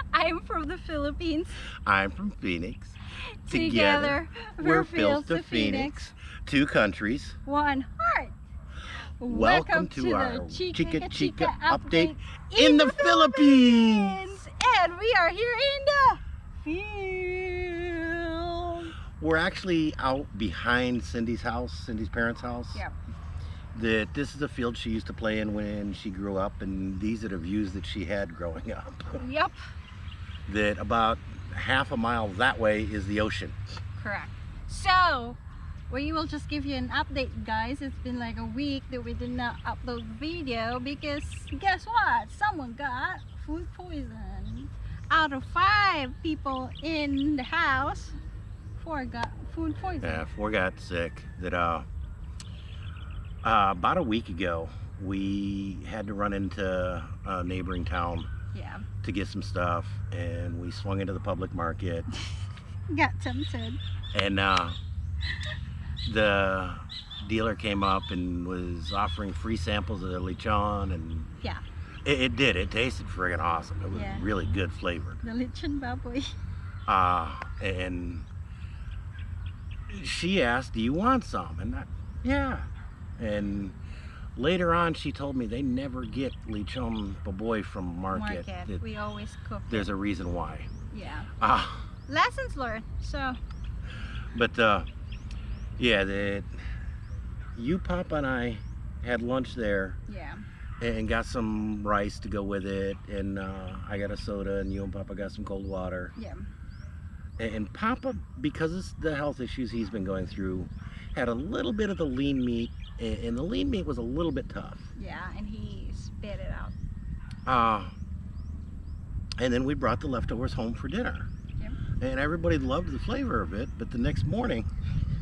I'm from the Philippines. I'm from Phoenix. Together, we're Phil to Phoenix. Two countries. One heart. Welcome, to, our Chica Chica Chica Chica update in the Philippines. And we are here in the field. We're actually out behind Cindy's house, Cindy's parents' house. Yeah That this is a field she used to play in when she grew up, and these are the views that she had growing up. Yep. That about half a mile that way is the ocean. Correct. So, we will just give you an update, guys. It's been like a week that we did not upload video because guess what? Someone got food poison. Out of five people in the house, four got food poison. Yeah, four got sick. That uh, uh, about a week ago, we had to run into a neighboring town Yeah. to get some stuff, and we swung into the public market, Got tempted. and uh, the dealer came up and was offering free samples of the lechon, and Yeah. it, it did. It tasted friggin' awesome. It was Yeah. really good flavored. The lechon baboy. Uh, and she asked, do you want some? And I, yeah. And later on, she told me they never get lechon baboy from market. Market. We always cook. it. there's a reason why. Yeah. Ah, Lessons learned. So, but uh, yeah, that you, Papa, and I had lunch there yeah. and got some rice to go with it, and uh, I got a soda, and you and Papa got some cold water. Yeah. And, and Papa, because of the health issues he's been going through, had a little bit of the lean meat, and, and the lean meat was a little bit tough. Yeah. And he spit it out. Uh, and then we brought the leftovers home for dinner. Yep. And everybody loved the flavor of it, but the next morning,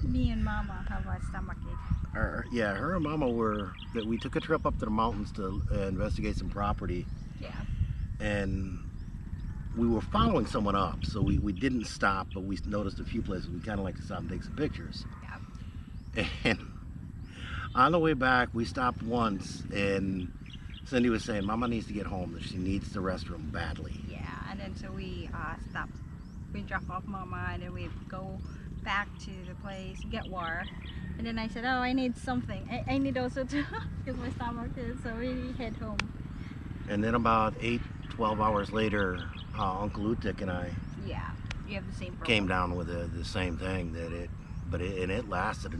Me and Mama have a stomach ache. yeah, her and Mama were, that we took a trip up to the mountains to uh, investigate some property, Yeah. and we were following someone up, so we, we didn't stop, but we noticed a few places we kind of like to stop and take some pictures. Yeah. And on the way back, we stopped once, and Cindy was saying, Mama needs to get home, that she needs the restroom badly. Yeah. And then so we uh, stop. We drop off Mama and then we go back to the place, get water. And then I said, oh, I need something. I, I need also to, because my stomach is, so we head home. And then about 8, 12 hours later, uh, Uncle Utik and I Yeah. You have the same problem. came down with the, the same thing, that it, but it, and it lasted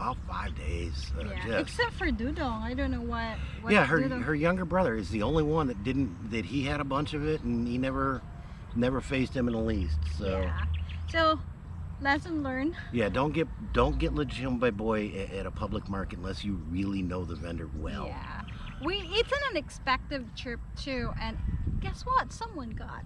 about five days. Uh, Yeah. just- Except for Dudong. I don't know what. what yeah, her Dudong- her younger brother is the only one that didn't that he had a bunch of it, and he never never faced him in the least. So Yeah. So, lesson learned. yeah, don't get don't get lechon baboy at, at a public market unless you really know the vendor well. Yeah. We it's an unexpected trip too, and guess what? Someone got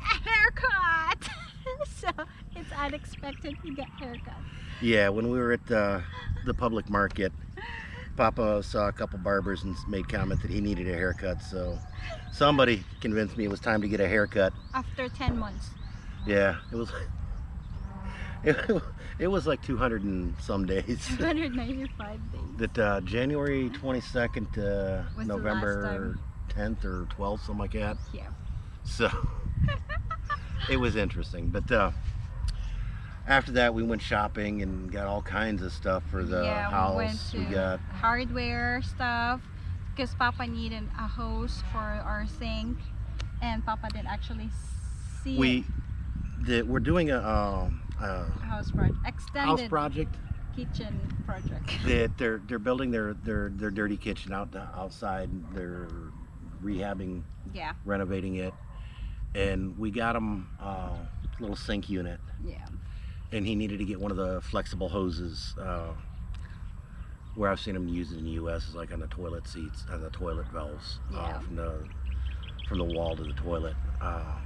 a haircut. so it's unexpected we get haircut. Yeah, when we were at the the public market, Papa saw a couple barbers and made comment that he needed a haircut. So somebody convinced me it was time to get a haircut. After ten months. Yeah, it was. It, it was like 200 and some days. 295 days. that uh, January 22nd to Was November 10th or 12th, something like that. Yeah. So it was interesting. But uh, after that, we went shopping and got all kinds of stuff for the yeah, house. we we got hardware stuff because Papa needed a hose for our sink, and Papa didn't actually see we it. the, we're doing a, um, a house project, extended house project kitchen project. that they're they're building their their their dirty kitchen out outside. They're rehabbing, Yeah, renovating it, and we got him a little sink unit. yeah, and he needed to get one of the flexible hoses uh, where I've seen them use it in the U.S. is like on the toilet seats, on the toilet valves uh, from the from the wall to the toilet. Uh,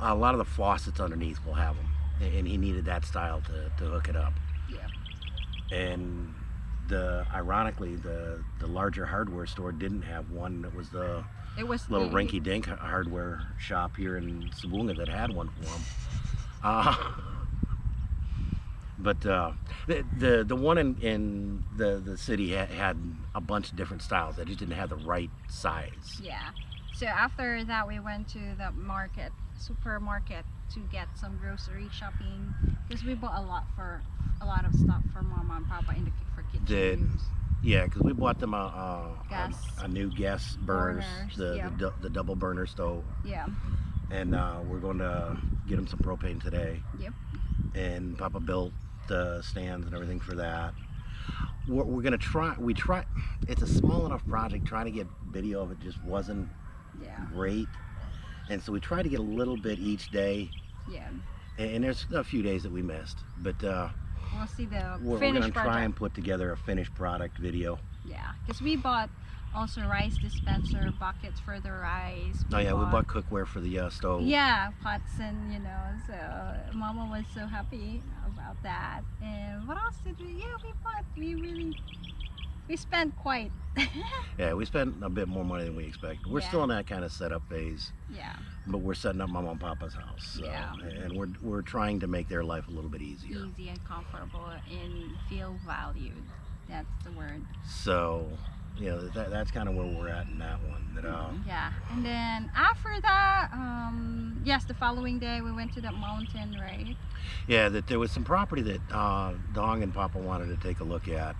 a lot of the faucets underneath will have them, and he needed that style to, to hook it up. yeah. And the ironically, the the larger hardware store didn't have one. That was the It was little rinky-dink hardware shop here in Sabunga that had one for him. Uh, but uh, the, the the one in, in the the city had, had a bunch of different styles. They just didn't have the right size. Yeah. So after that, we went to the market, supermarket, to get some grocery shopping because we bought a lot for a lot of stuff for mama and papa in the for kitchen Did- use. Yeah, because we bought them a, a, a, a new gas burners, Burners, the, yeah. the, the double burner stove, Yeah, and uh, we're going to get them some propane today. Yep. And Papa built the stands and everything for that. We're, we're gonna try. We try. It's a small enough project. Trying to get video of it just wasn't yeah, great, and so we try to get a little bit each day. yeah. And, and there's a few days that we missed, but uh, We'll see the we're, we're gonna try project. and put together a finished product video. Yeah, because we bought also rice dispenser buckets for the rice. Oh yeah, we bought cookware for the uh, stove. Yeah, pots and you know, so Mama was so happy about that. And what else did we? Yeah, we bought. We really, we spent quite. Yeah, we spent a bit more money than we expected. We're still in that kind of setup phase, yeah, but we're setting up Mama and Papa's house. So, Yeah. And we're we're trying to make their life a little bit easier. easy and comfortable and feel valued. That's the word. So, you know, that, that's kind of where we're at in that one. That uh, Yeah, and then after that, um, yes, the following day we went to that mountain, right? yeah, that there was some property that uh, Dong and Papa wanted to take a look at.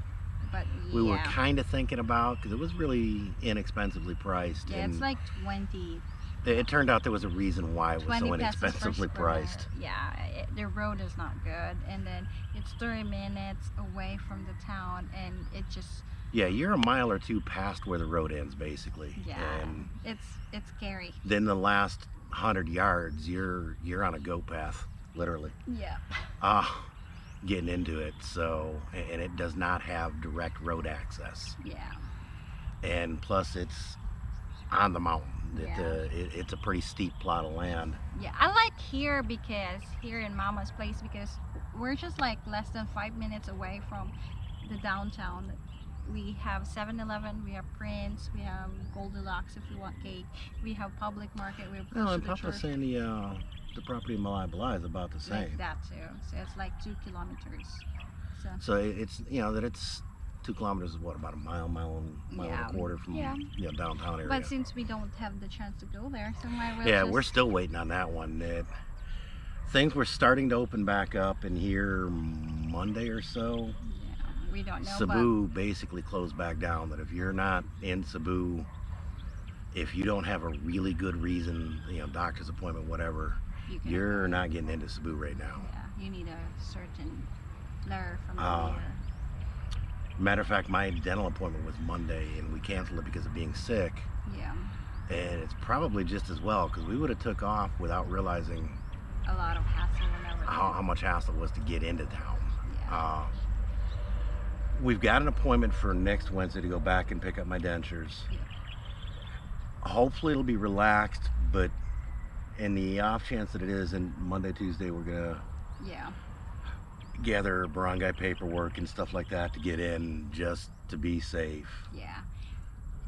But We yeah, were kind of thinking about because it was really inexpensively priced, yeah, it's like 20, it, it turned out there was a reason why it was so inexpensively priced. Yeah, it, the road is not good, and then it's 30 minutes away from the town, and it just Yeah, you're a mile or two past where the road ends, basically. yeah, And it's it's scary. then the last hundred yards, you're you're on a goat path, literally. Yeah, Uh, getting into it. So, and it does not have direct road access. yeah, And plus, it's on the mountain. It, Yeah. uh, it, it's a pretty steep plot of land. yeah. I like here because here in Mama's place because we're just like less than five minutes away from the downtown. We have 7-Eleven, we have Prince, we have Goldilocks if you want cake, we have Public Market, we have Well, close and to the Papa's church. saying the uh, the property in Malai Balai is about the same. like that too. So it's like two kilometers. So So it's you know that it's two kilometers is what about a mile, mile and mile Yeah. and a quarter from Yeah. you know downtown area. But since we don't have the chance to go there, so might well yeah, just, we're still waiting on that one. It, things were starting to open back up in here Monday or so. yeah, we don't know. Cebu basically closed back down. That if you're not in Cebu, if you don't have a really good reason, you know, doctor's appointment, whatever, you you're avoid- not getting into Cebu right now. Yeah, you need a certain letter from the Ah. Matter of fact, my dental appointment was Monday, and we canceled it because of being sick. Yeah, And it's probably just as well because we would have took off without realizing a lot of hassle how, how much hassle it was to get into town. yeah. Uh, we've got an appointment for next Wednesday to go back and pick up my dentures. Yeah. Hopefully it'll be relaxed, but in the off chance that it is, and Monday, Tuesday, we're gonna yeah, gather barangay paperwork and stuff like that to get in just to be safe. yeah.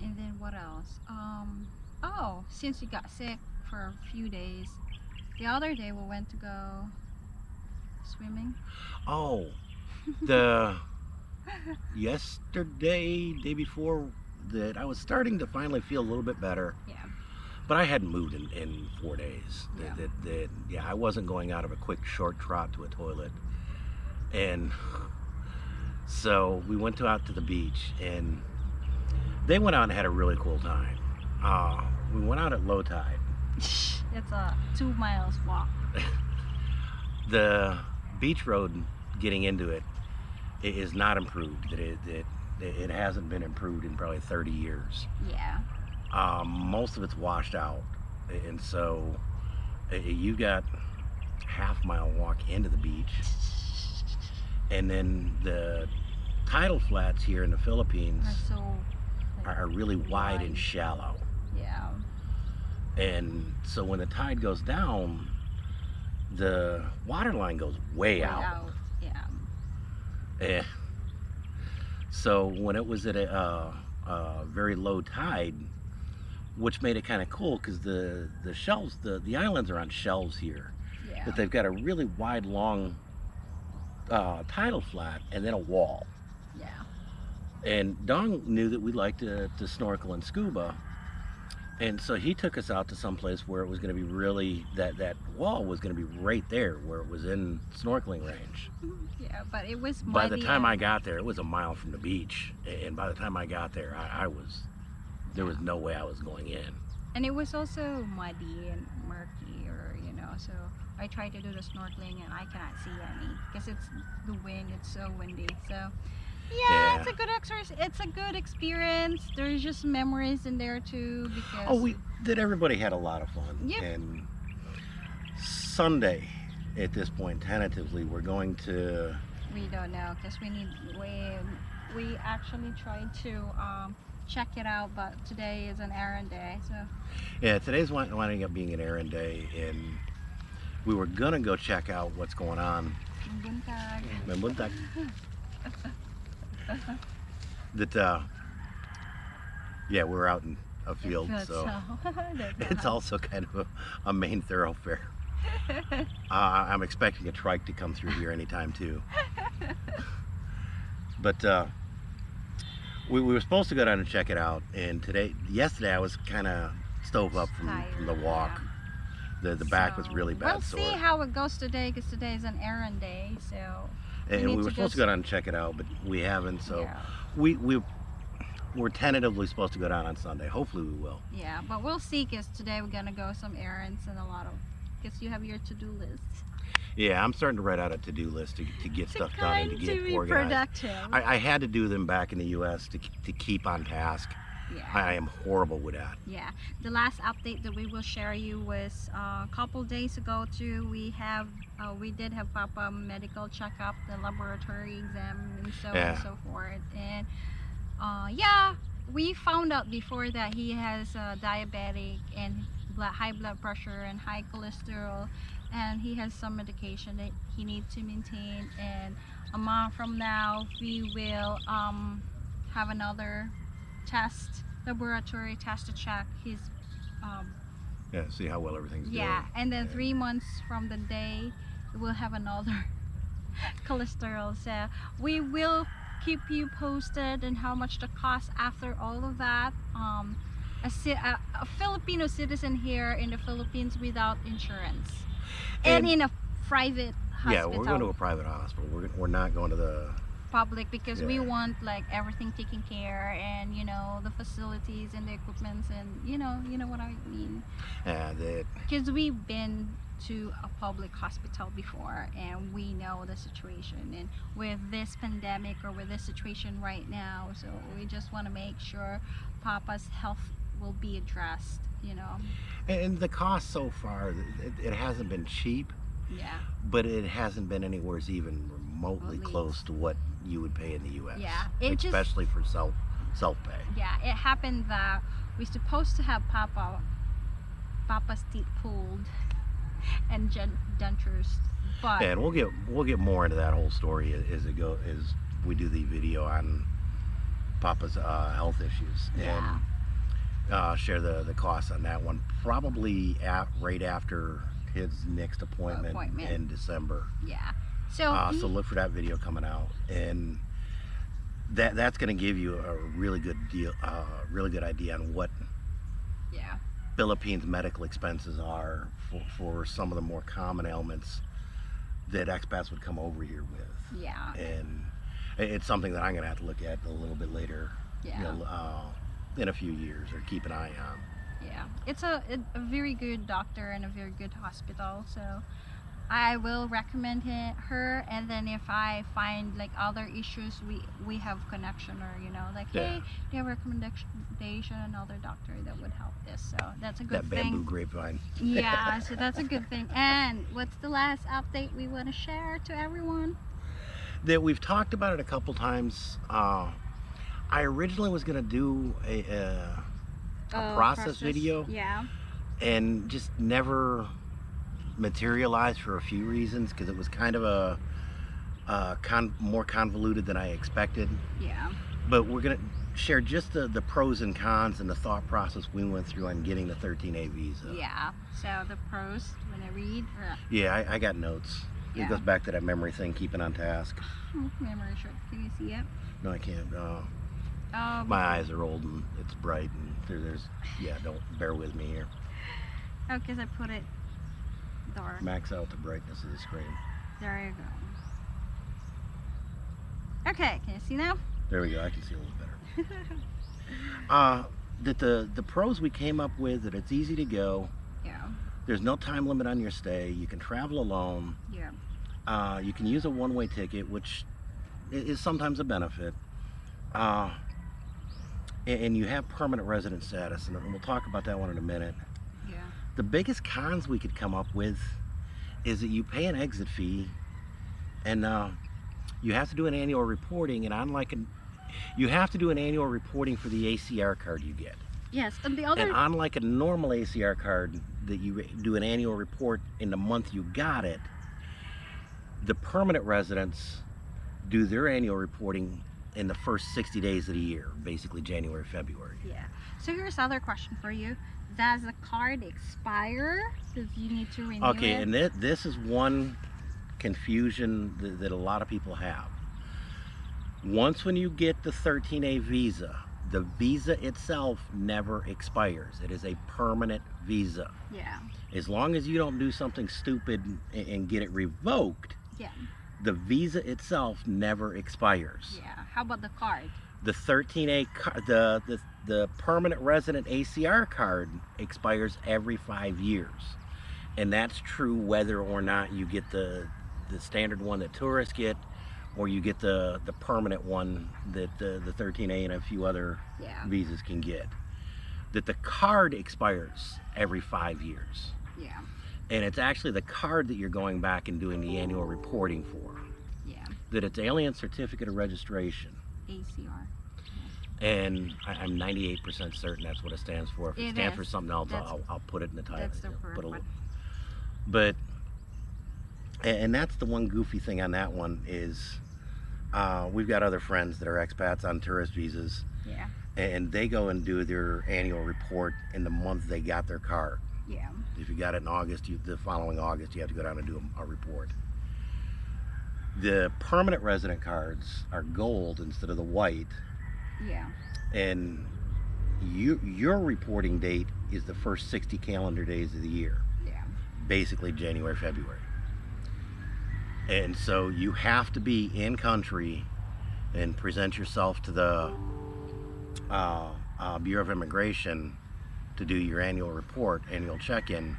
And then what else? Um, oh, since you got sick for a few days, the other day we went to go swimming. Oh, the yesterday, day before, that I was starting to finally feel a little bit better. Yeah, But I hadn't moved in, in four days. That, Yeah. that, that, yeah, I wasn't going out of a quick short trot to a toilet. And so we went to, out to the beach and they went out and had a really cool time. Uh, we went out at low tide. it's a two miles walk. The beach road getting into it i- is not improved. That it, it, it hasn't been improved in probably 30 years. Yeah, um, most of it's washed out and so you got half mile walk into the beach and then the tidal flats here in the philippines are so. like, are, really wide and shallow Yeah, and so when the tide goes down the water line goes way way out, out. Yeah, Eh. so when it was at a uh, uh, very low tide which made it kind of cool because the the shelves the the islands are on shelves here yeah. but they've got a really wide long uh, tidal flat and then a wall Yeah. and Dong knew that we liked to, to snorkel and scuba And so he took us out to some place where it was going to be really that that wall was going to be right there where it was in snorkeling range. Yeah, but it was By the muddy time I got there, it was a mile from the beach, and by the time I got there, I, I was there was no way I was going in. and it was also muddy and murky, or you know. So I tried to do the snorkeling and I cannot see any because it's the wind. It's so windy. So yeah, it's a good exercise. It's a good experience. There's just memories in there too because Oh, we did. Everybody had a lot of fun. Yep. And Sunday, at this point, tentatively, we're going to. we don't know because we need we we actually tried to um, check it out, but today is an errand day. So Yeah, today's winding up being an errand day, and we were gonna go check out what's going on. buntag. in Buntag. That uh, yeah, we're out in a field, But so it's also kind of a, a main thoroughfare. Uh, I'm expecting a trike to come through here anytime too. But uh, we, we were supposed to go down and check it out, and today, yesterday, I was kind of stove up from, from the walk. The the back was really bad We'll sore, see how it goes today because today is an errand day. So and we to were supposed to go down and check it out, but we haven't. So yeah, we we we're tentatively supposed to go down on Sunday. Hopefully, we will. yeah, but we'll see because today we're gonna go some errands and a lot of because you have your to-do list. Yeah, I'm starting to write out a to-do list to, to get To stuff done and to get to be organized. productive. I, I had to do them back in the U.S. to, to keep on task. Yeah. I am horrible with that. Yeah, the last update that we will share you was uh, a couple days ago too. We have uh, we did have Papa medical checkup, the laboratory exam, and so on Yeah. and so forth. And uh, yeah, we found out before that he has uh, diabetic and blood, high blood pressure and high cholesterol, and he has some medication that he needs to maintain. And a month from now, we will um, have another test, laboratory test to check his. Um, Yeah, see how well everything's yeah, doing. and then Yeah. three months from the day, we'll have another cholesterol. So we will keep you posted and how much the cost after all of that. Um, a, a, a Filipino citizen here in the Philippines without insurance, and, And- in a private Yeah, we're going to a private hospital. We're, we're not going to the. Public because we want like everything taken care and you know the facilities and the equipments and you know you know what I mean. Uh, because we've been to a public hospital before and we know the situation. And with this pandemic or with this situation right now so we just want to make sure papa's health will be addressed you know? And the cost so far, it, it hasn't been cheap, yeah. But it hasn't been anywhere even remotely. close to what you would pay in the U.S. Yeah, it just- especially for self self pay. yeah it happened that we're supposed to have papa papa's teeth pulled and dentures but And we'll get we'll get more into that whole story as, as it go as we do the video on Papa's uh, health issues yeah and uh, share the the costs on that one probably at right after his next appointment, Appointment. in December. yeah so, Uh, so look for that video coming out and that that's going to give you a really good deal uh, really good idea on what yeah. Philippines medical expenses are for, for some of the more common ailments that expats would come over here with. Yeah. And it's something that I'm going to have to look at a little bit later. Yeah. You know, uh, in a few years or keep an eye on. Yeah, it's a, a, a very good doctor and a very good hospital. So I will recommend he- her. And then if I find like other issues, we we have connection or you know like Yeah. hey, do you have a recommendation another doctor that would help this? So that's a good that bamboo grapevine Yeah, so that's a good thing. And what's the last update we want to share to everyone? that we've talked about it a couple times uh, I originally was going to do a, a a Oh, process video Yeah. and just never materialized for a few reasons because it was kind of a, uh con- more convoluted than I expected. Yeah. But we're gonna share just the, the pros and cons and the thought process we went through on getting the 13A visa. Yeah. So the pros when I read. Uh, Yeah, I, I got notes. Yeah. It goes back to that memory thing, keeping on task. memory short. Can you see it? No, I can't. Uh, Um, My eyes are old and it's bright and there, there's yeah. Don't bear with me here. Oh, because I put it dark. Max out the brightness of the screen. There you go. Okay, can you see now? There we go. I can see a little better. Uh, that the the pros we came up with that it's easy to go. yeah, There's no time limit on your stay. You can travel alone. yeah, Uh, you can use a one-way ticket, which is sometimes a benefit. Uh, and you have permanent resident status, and we'll talk about that one in a minute. The biggest cons we could come up with is that you pay an exit fee, and uh, you have to do an annual reporting. And unlike an, you have to do an annual reporting for the ACR card you get. Yes, and the other And unlike a normal ACR card that you do an annual report in the month you got it, the permanent residents do their annual reporting in the first 60 days of the year, basically January, February. Yeah. So here's another question for you. Does the card expire? Does you need to renew Okay, it? and this, this is one confusion that, that a lot of people have. Once when you get the 13A visa, the visa itself never expires. It is a permanent visa. yeah. as long as you don't do something stupid and, and get it revoked, Yeah. the visa itself never expires. Yeah. How about the card? The 13A, ca- the, the the permanent resident ACR card expires every five years, and that's true whether or not you get the the standard one that tourists get, or you get the the permanent one that the the 13A and a few other Yeah. visas can get. That the card expires every five years. Yeah. and it's actually the card that you're going back and doing the annual reporting for. Yeah. That it's alien certificate of registration, ACR. and I, I'm 98% certain that's what it stands for. If it, It stands for something else, I'll, I'll put it in the title. That's the you know, put a one. But and and that's the one goofy thing on that one is uh, we've got other friends that are expats on tourist visas, Yeah. and they go and do their annual report in the month they got their car. Yeah. If you got it in August, you, the following August, you have to go down and do a, a report. The permanent resident cards are gold instead of the white, Yeah. and you, your reporting date is the first 60 calendar days of the year, Yeah. basically January, February. And so you have to be in country and present yourself to the uh, uh, Bureau of Immigration to do your annual report, annual check-in,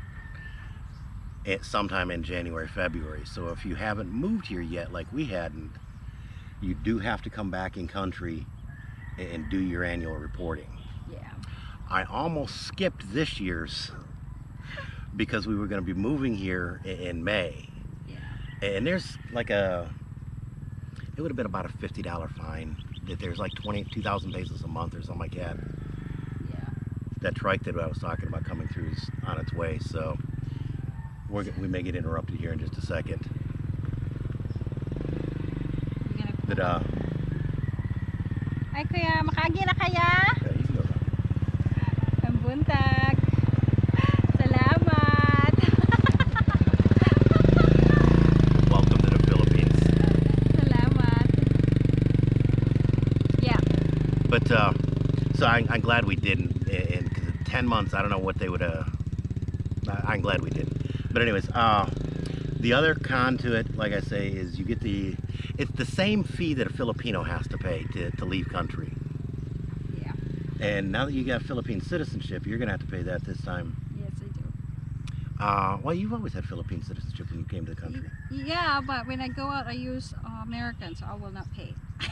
at sometime in January, February. So if you haven't moved here yet, like we hadn't, you do have to come back in country and- do your annual reporting. Yeah. I almost skipped this year's because we were going to be moving here in May. Yeah. And there's like a, it would have been about a $50 fine. That there's like 20, 2,000 pesos a month or something like that. Yeah. That trike that I was talking about coming through is on its way. So we're, we may get interrupted here in just a second. You're But uh, Ay kuya, makagi na kaya? yeah, you can. Ang buntag. Salamat. Welcome to the Philippines. Salamat. Yeah. But uh, so I, I'm glad we didn't. And because 10 months, I don't know what they would. Uh, I- I'm glad we didn't. But anyways, uh, the other con to it, like I say, is you get the. It's the same fee that a Filipino has to pay to, to leave country. Yeah. And now that you got Philippine citizenship, you're gonna have to pay that this time. Yes, I do. Uh, well, you've always had Philippine citizenship when you came to the country. Yeah, but when I go out, I use uh, American, so I will not pay.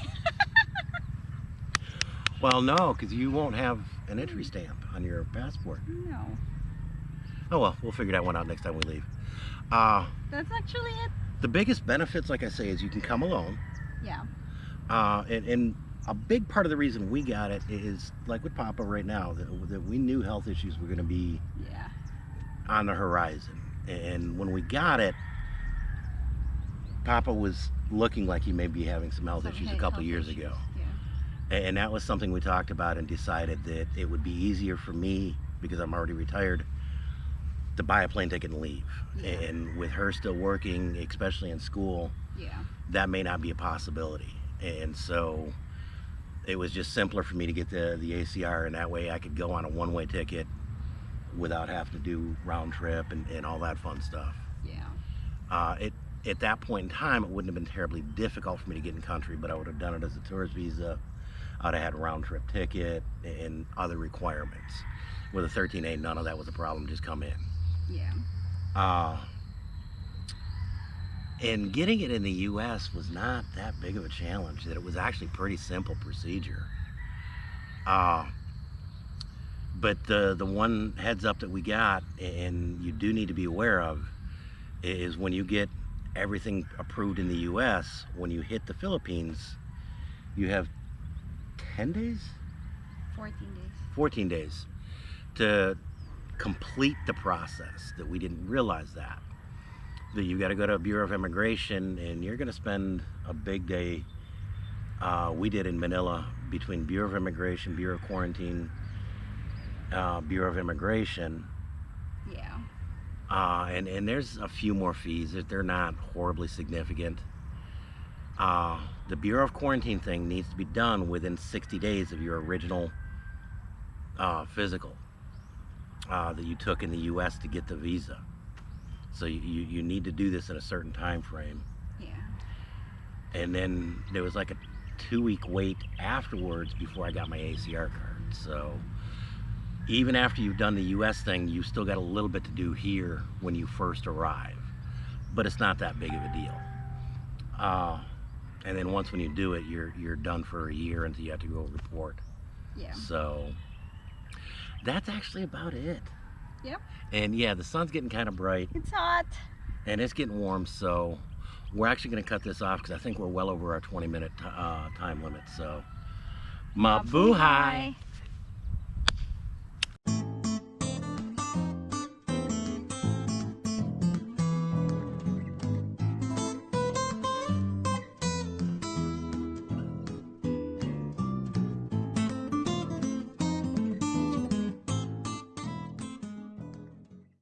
Well, no, because you won't have an entry stamp on your passport. No. Oh well, we'll figure that one out next time we leave. Uh, That's actually it. the biggest benefits, like I say, is you can come alone. Yeah. Uh, and, and a big part of the reason we got it is like with Papa right now that, that we knew health issues were going to be Yeah. on the horizon. And when we got it, Papa was looking like he may be having some health Some issues a couple years issues, ago. Yeah. And that was something we talked about and decided that it would be easier for me because I'm already retired to buy a plane ticket and leave. Yeah. And with her still working, especially in school, Yeah. that may not be a possibility. And so it was just simpler for me to get the the ACR, and that way I could go on a one-way ticket without having to do round trip and, and all that fun stuff. Yeah. Uh, it at that point in time, it wouldn't have been terribly difficult for me to get in country, but I would have done it as a tourist visa. I'd have had a round trip ticket and other requirements. With a 13A, none of that was a problem. Just come in. Yeah. Uh, and getting it in the U.S. was not that big of a challenge. That it was actually pretty simple procedure. Uh, but the the one heads up that we got, and you do need to be aware of, is when you get everything approved in the U.S. When you hit the Philippines, you have 10 days, 14 days. 14 days to complete the process. That we didn't realize that that you got to go to a Bureau of Immigration and you're going to spend a big day. Uh, we did in Manila between Bureau of Immigration, Bureau of Quarantine, uh, Bureau of Immigration, Yeah. uh, and and there's a few more fees. that They're not horribly significant. Uh, the Bureau of Quarantine thing needs to be done within 60 days of your original uh, physical uh, that you took in the U.S. to get the visa. So you, you, need to do this in a certain time frame. Yeah. And then there was like a two week wait afterwards before I got my ACR card. So even after you've done the US thing, you still got a little bit to do here when you first arrive. But it's not that big of a deal. Uh, and then once when you do it, you're you're done for a year until you have to go report. Yeah. So that's actually about it. Yep. And yeah, the sun's getting kind of bright It's hot. and it's getting warm, so we're actually going to cut this off because I think we're well over our 20 minute uh, time limit. So, mabuhay!